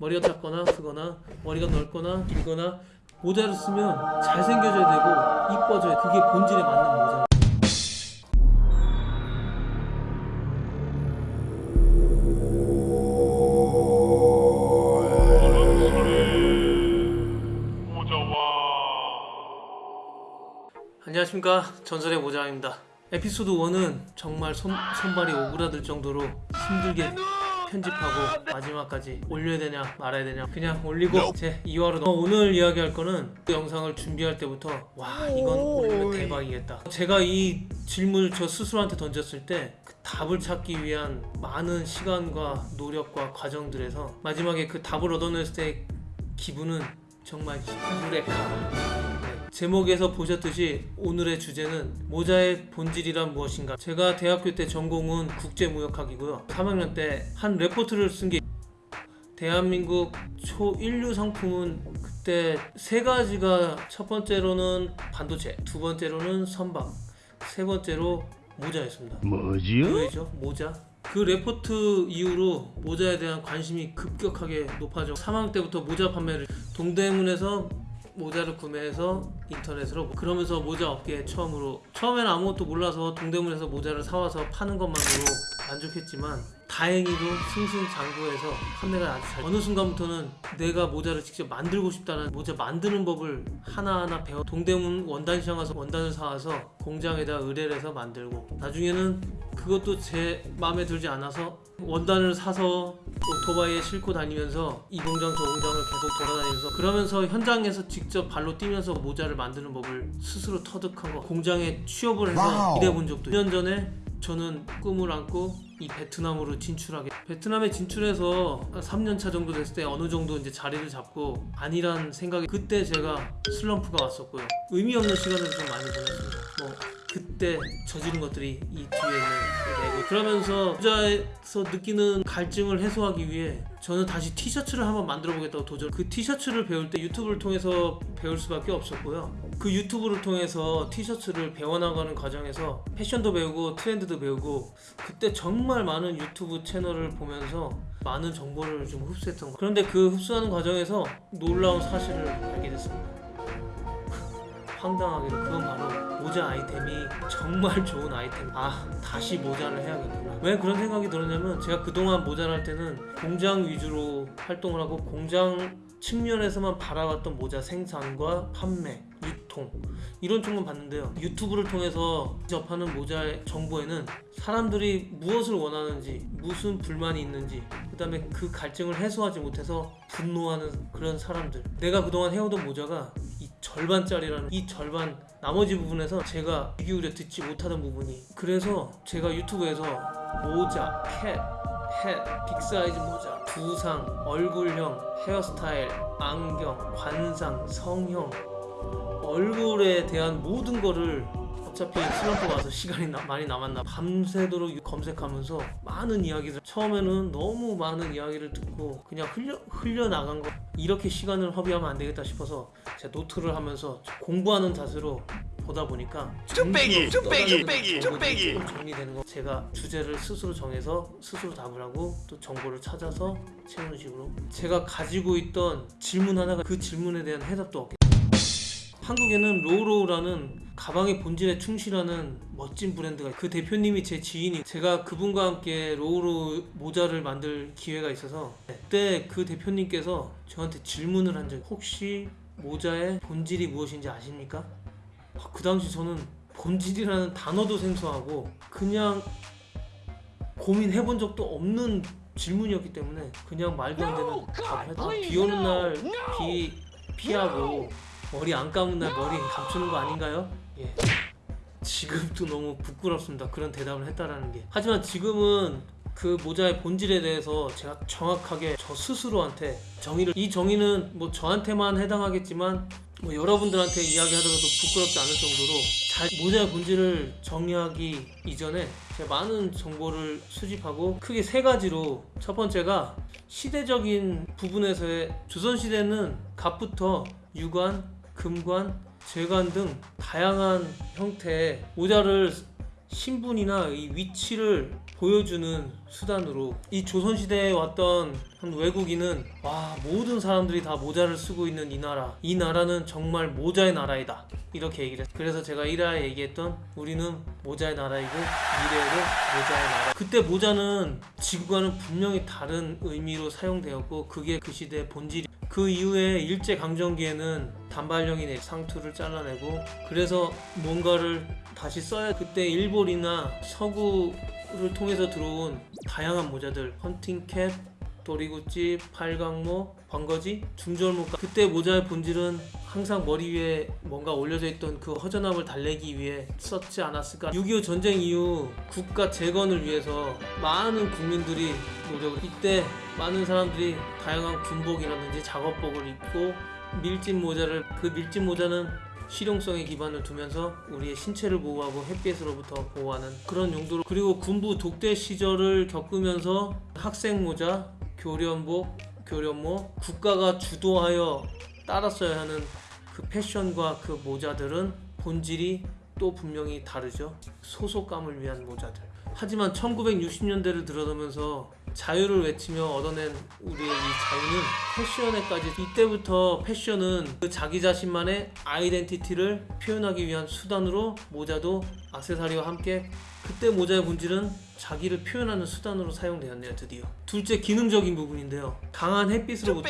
머리가 작거나 크거나 머리가 넓거나 길거나 모자를 쓰면 잘생겨져야 되고 이뻐져야 그게 본질에 맞는 모자 안녕하십니까. 전설의 모자입니다. 에피소드 1은 정말 손, 손발이 오그라들 정도로 힘들게 편집하고 마지막까지 올려야 되냐 말아야 되냐 그냥 올리고 제 2화로 넘어 오늘 이야기할 거는 그 영상을 준비할 때부터 와 이건 올리면 대박이겠다. 제가 이 질문을 저 스스로한테 던졌을 때 그 답을 찾기 위한 많은 시간과 노력과 과정들에서 마지막에 그 답을 얻어냈을 때 기분은 정말 네, 제목에서 보셨듯이 오늘의 주제는 모자의 본질이란 무엇인가 제가 대학교 때 전공은 국제무역학이고요 3학년 때 한 레포트를 쓴 게 대한민국 초인류 상품은 그때 세 가지가 첫 번째로는 반도체 두 번째로는 선박 세 번째로 모자였습니다 뭐지요? 왜죠? 모자. 그 레포트 이후로 모자에 대한 관심이 급격하게 높아져 3학년 때부터 모자 판매를 동대문에서 모자를 구매해서 인터넷으로 그러면서 모자 업계에 처음으로 처음에는 아무것도 몰라서 동대문에서 모자를 사와서 파는 것만으로 만족했지만 다행히도 승승장구해서 판매가 아주 잘 어느 순간부터는 내가 모자를 직접 만들고 싶다는 모자 만드는 법을 하나하나 배워 동대문 원단시장 가서 원단을 사와서 공장에다 의뢰를 해서 만들고 나중에는 그것도 제 마음에 들지 않아서 원단을 사서 오토바이에 싣고 다니면서 이 공장 저 공장을 계속 돌아다니면서 그러면서 현장에서 직접 발로 뛰면서 모자를 만드는 법을 스스로 터득한 거 공장에 취업을 해서. 일해본 적도 2년 전에 저는 꿈을 안고 이 베트남으로 진출하게. 베트남에 진출해서 한 3년 차 정도 됐을 때 어느 정도 이제 자리를 잡고 아니란 생각이 그때 제가 슬럼프가 왔었고요. 의미 없는 시간을 좀 많이 보냈습니다. 뭐 그때 저지른 것들이 이 뒤에 있는 내고. 그러면서 투자에서 느끼는 갈증을 해소하기 위해 저는 다시 티셔츠를 한번 만들어 보겠다고 도전 그 티셔츠를 배울 때 유튜브를 통해서 배울 수밖에 없었고요. 그 유튜브를 통해서 티셔츠를 배워나가는 과정에서 패션도 배우고 트렌드도 배우고 그때 정말 많은 유튜브 채널을 보면서 많은 정보를 좀 흡수했던 거. 그런데 그 흡수하는 과정에서 놀라운 사실을 알게 됐습니다 황당하게도 그건 바로 모자 아이템이 정말 좋은 아이템. 아 다시 모자를 해야겠구나. 왜 그런 생각이 들었냐면 제가 그동안 모자를 할 때는 공장 위주로 활동을 하고 공장 측면에서만 바라봤던 모자 생산과 판매 유통 이런 쪽만 봤는데요. 유튜브를 통해서 접하는 모자의 정보에는 사람들이 무엇을 원하는지 무슨 불만이 있는지 그 다음에 그 갈증을 해소하지 못해서 분노하는 그런 사람들. 내가 그동안 해오던 모자가 이 절반짜리라는 이 절반 나머지 부분에서 제가 귀 기울여 듣지 못하던 부분이 그래서 제가 유튜브에서 모자, cap, hat, big size 모자, 두상, 얼굴형, 헤어스타일, 안경, 관상, 성형 얼굴에 대한 모든 거를 어차피 슬럼프 와서 시간이 나- 많이 남았나 밤새도록 검색하면서 많은 이야기들. 처음에는 너무 많은 이야기를 듣고 그냥 흘려 흘려 나간 거. 이렇게 시간을 허비하면 안 되겠다 싶어서 제 노트를 하면서 공부하는 자세로 보다 보니까 뚝배기, 뚝배기 뚝배기. 조금 정리되는 거. 제가 주제를 스스로 정해서 스스로 답을 하고 또 정보를 찾아서 채우는 식으로. 제가 가지고 있던 질문 하나가 그 질문에 대한 해답도 없게 한국에는 로우로우라는 가방의 본질에 충실하는 멋진 브랜드가 그 대표님이 제 지인이 제가 그분과 함께 로우로우 모자를 만들 기회가 있어서 그때 그 대표님께서 저한테 질문을 한적 혹시 모자의 본질이 무엇인지 아십니까? 아, 그 당시 저는 본질이라는 단어도 생소하고 그냥 고민해본 적도 없는 질문이었기 때문에 그냥 말도 안 되는 답을 했다. 아, 비 오는 날 비 피하고 머리 안 감은 날 머리 감추는 거 아닌가요? 예. 지금도 너무 부끄럽습니다. 그런 대답을 했다라는 게. 하지만 지금은 그 모자의 본질에 대해서 제가 정확하게 저 스스로한테 정의를 이 정의는 뭐 저한테만 해당하겠지만 뭐 여러분들한테 이야기하더라도 부끄럽지 않을 정도로 잘 모자의 본질을 정의하기 이전에 제가 많은 정보를 수집하고 크게 세 가지로 첫 번째가 시대적인 부분에서의 조선시대는 갑부터 유관, 금관, 재관 등 다양한 형태의 모자를 신분이나 이 위치를 보여주는 수단으로 이 조선시대에 왔던 한 외국인은 와 모든 사람들이 다 모자를 쓰고 있는 이 나라 이 나라는 정말 모자의 나라이다. 이렇게 얘기를 했어요. 그래서 제가 1화에 얘기했던 우리는 모자의 나라이고 미래에도 모자의 나라. 그때 모자는 지구와는 분명히 다른 의미로 사용되었고 그게 그 시대의 본질이 그 이후에 일제 강점기에는 단발령이 상투를 잘라내고 그래서 뭔가를 다시 써야 그때 일본이나 서구를 통해서 들어온 다양한 모자들 헌팅캡 도리구찌, 팔강모, 번거지, 중절모 그때 모자의 본질은 항상 머리 위에 뭔가 올려져 있던 그 허전함을 달래기 위해 썼지 않았을까. 6.25 전쟁 이후 국가 재건을 위해서 많은 국민들이 노력을 이때 많은 사람들이 다양한 군복이라든지 작업복을 입고 밀짚 모자를 그 밀짚 모자는 실용성에 기반을 두면서 우리의 신체를 보호하고 햇빛으로부터 보호하는 그런 용도로. 그리고 군부 독대 시절을 겪으면서 학생 모자, 교련복, 교련모 국가가 주도하여 따랐어야 하는 그 패션과 그 모자들은 본질이 또 분명히 다르죠. 소속감을 위한 모자들. 하지만 1960년대를 들어서면서 자유를 외치며 얻어낸 우리의 이 자유는 패션에까지 이때부터 패션은 그 자기 자신만의 아이덴티티를 표현하기 위한 수단으로 모자도 악세사리와 함께 그때 모자의 본질은 자기를 표현하는 수단으로 사용되었네요 드디어. 둘째 기능적인 부분인데요. 강한 햇빛으로부터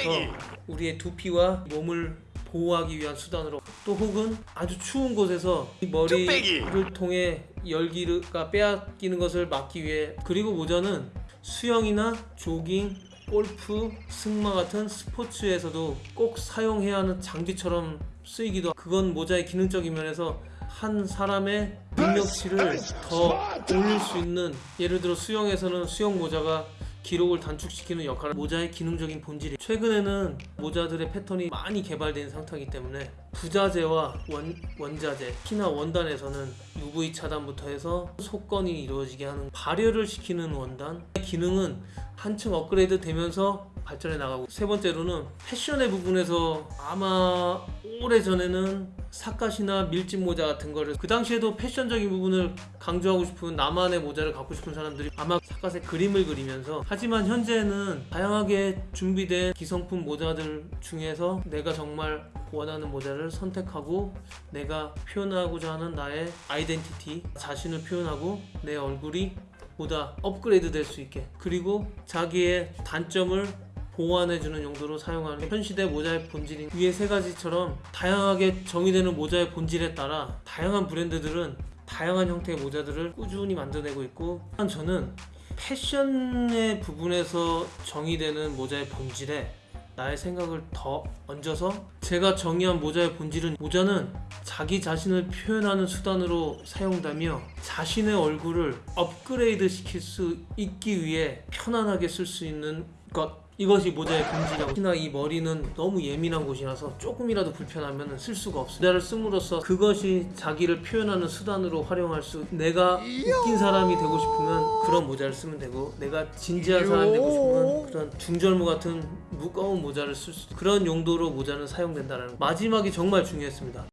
우리의 두피와 몸을 보호하기 위한 수단으로 또 혹은 아주 추운 곳에서 이 머리를 통해 열기가 빼앗기는 것을 막기 위해 그리고 모자는 수영이나 조깅, 골프, 승마 같은 스포츠에서도 꼭 사용해야 하는 장비처럼 쓰이기도 하고 그건 모자의 기능적인 면에서 한 사람의 능력치를 더 올릴 수 있는 예를 들어 수영에서는 수영 모자가 기록을 단축시키는 역할을 모자의 기능적인 본질이 최근에는 모자들의 패턴이 많이 개발된 상태이기 때문에 부자재와 원, 원자재 특히나 원단에서는 UV 차단부터 해서 속건이 이루어지게 하는 발열을 시키는 원단 기능은 한층 업그레이드 되면서 발전해 나가고 세 번째로는 패션의 부분에서 아마 오래전에는 사카시나 밀짚 모자 같은 거를 그 당시에도 패션적인 부분을 강조하고 싶은 나만의 모자를 갖고 싶은 사람들이 아마 사카스의 그림을 그리면서 하지만 현재는 다양하게 준비된 기성품 모자들 중에서 내가 정말 원하는 모자를 선택하고 내가 표현하고자 하는 나의 아이덴티티 자신을 표현하고 내 얼굴이 보다 업그레이드 될 수 있게 그리고 자기의 단점을 보완해주는 용도로 사용하는 현 시대 모자의 본질인 위의 세 가지처럼 다양하게 정의되는 모자의 본질에 따라 다양한 브랜드들은 다양한 형태의 모자들을 꾸준히 만들어내고 있고 저는 패션의 부분에서 정의되는 모자의 본질에 나의 생각을 더 얹어서 제가 정의한 모자의 본질은 모자는 자기 자신을 표현하는 수단으로 사용되며 자신의 얼굴을 업그레이드 시킬 수 있기 위해 편안하게 쓸 수 있는 것 이것이 모자의 본질이라고. 특히나 이 머리는 너무 예민한 곳이라서 조금이라도 불편하면 쓸 수가 없어요. 모자를 씀으로써 그것이 자기를 표현하는 수단으로 활용할 수 내가 웃긴 사람이 되고 싶으면 그런 모자를 쓰면 되고 내가 진지한 사람이 되고 싶으면 그런 중절모 같은 무거운 모자를 쓸 수 그런 용도로 모자는 사용된다는 거. 마지막이 정말 중요했습니다.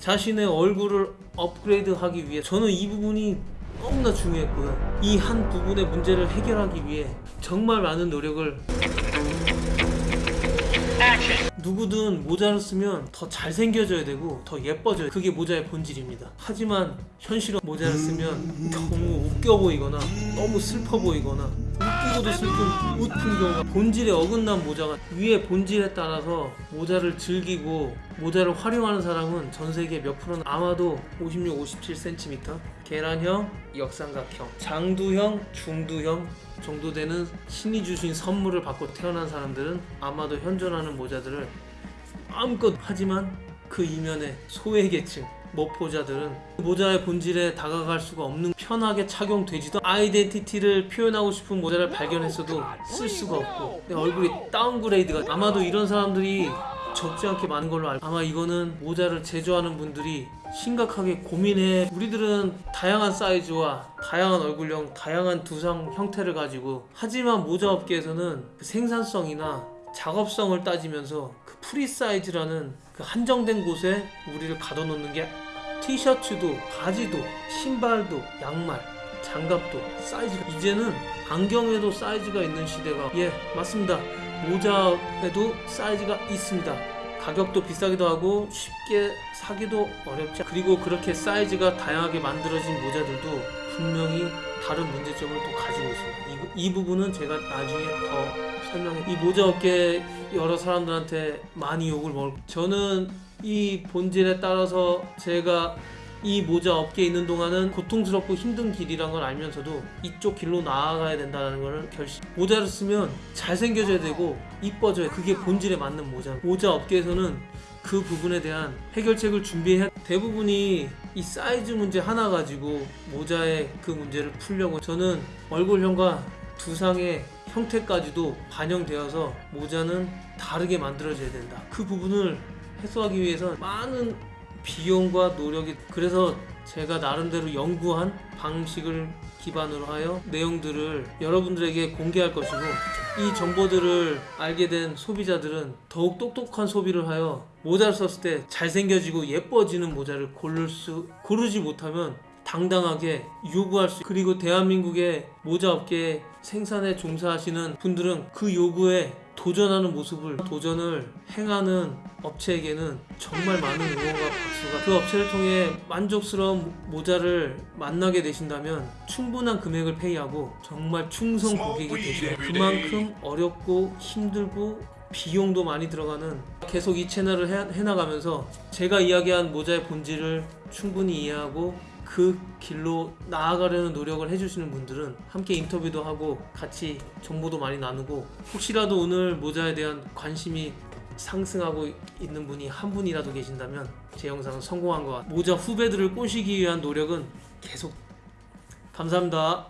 자신의 얼굴을 업그레이드하기 위해 저는 이 부분이 너무나 중요했고요. 이 한 부분의 문제를 해결하기 위해 정말 많은 노력을 누구든 모자를 쓰면 더 잘생겨져야 되고 더 예뻐져야 돼. 그게 모자의 본질입니다. 하지만 현실은 모자를 쓰면 너무 웃겨 보이거나 너무 슬퍼 보이거나 웃기고도 슬픈 웃픈 경우가 본질에 어긋난 모자가 위의 본질에 따라서 모자를 즐기고 모자를 활용하는 사람은 전 세계 몇 프로는 아마도 56, 57cm 계란형, 역삼각형, 장두형, 중두형 정도 되는 신이 주신 선물을 받고 태어난 사람들은 아마도 현존하는 모자들을 마음껏 하지만 그 이면에 소외계층 모포자들은 그 모자의 본질에 다가갈 수가 없는 편하게 착용되지도 아이덴티티를 표현하고 싶은 모자를 발견했어도 쓸 수가 없고 내 얼굴이 다운그레이드가 아마도 이런 사람들이 적지 않게 많은 걸로 알고 아마 이거는 모자를 제조하는 분들이 심각하게 고민해. 우리들은 다양한 사이즈와 다양한 얼굴형 다양한 두상 형태를 가지고 하지만 모자 업계에서는 그 생산성이나 작업성을 따지면서 그 프리 사이즈라는 그 한정된 곳에 우리를 가둬놓는 게 티셔츠도 바지도 신발도 양말 장갑도 사이즈가 이제는 안경에도 사이즈가 있는 시대가 예 맞습니다. 모자에도 사이즈가 있습니다 가격도 비싸기도 하고 쉽게 사기도 어렵지 그리고 그렇게 사이즈가 다양하게 만들어진 모자들도 분명히 다른 문제점을 또 가지고 있습니다. 이, 이 부분은 제가 나중에 더 설명해 이 모자 업계 여러 사람들한테 많이 욕을 먹을 저는 이 본질에 따라서 제가 이 모자 업계에 있는 동안은 고통스럽고 힘든 길이란 걸 알면서도 이쪽 길로 나아가야 된다는 걸 결심. 모자를 쓰면 잘생겨져야 되고 이뻐져야 돼. 그게 본질에 맞는 모자. 모자 업계에서는 그 부분에 대한 해결책을 준비해 대부분이 이 사이즈 문제 하나 가지고 모자의 그 문제를 풀려고 저는 얼굴형과 두상의 형태까지도 반영되어서 모자는 다르게 만들어져야 된다. 그 부분을 해소하기 위해서 많은 비용과 노력이 그래서 제가 나름대로 연구한 방식을 기반으로 하여 내용들을 여러분들에게 공개할 것이고 이 정보들을 알게 된 소비자들은 더욱 똑똑한 소비를 하여 모자를 썼을 때 잘생겨지고 예뻐지는 모자를 고를 수 고르지 못하면 당당하게 요구할 수 그리고 대한민국의 모자 업계 생산에 종사하시는 분들은 그 요구에 도전하는 모습을 도전을 행하는 업체에게는 정말 많은 응원과 박수가 그 업체를 통해 만족스러운 모자를 만나게 되신다면 충분한 금액을 페이하고 정말 충성 고객이 되시면 그만큼 어렵고 힘들고 비용도 많이 들어가는 계속 이 채널을 해, 해나가면서 제가 이야기한 모자의 본질을 충분히 이해하고 그 길로 나아가려는 노력을 해주시는 분들은 함께 인터뷰도 하고 같이 정보도 많이 나누고 혹시라도 오늘 모자에 대한 관심이 상승하고 있는 분이 한 분이라도 계신다면 제 영상은 성공한 것 같아요. 모자 후배들을 꼬시기 위한 노력은 계속 감사합니다.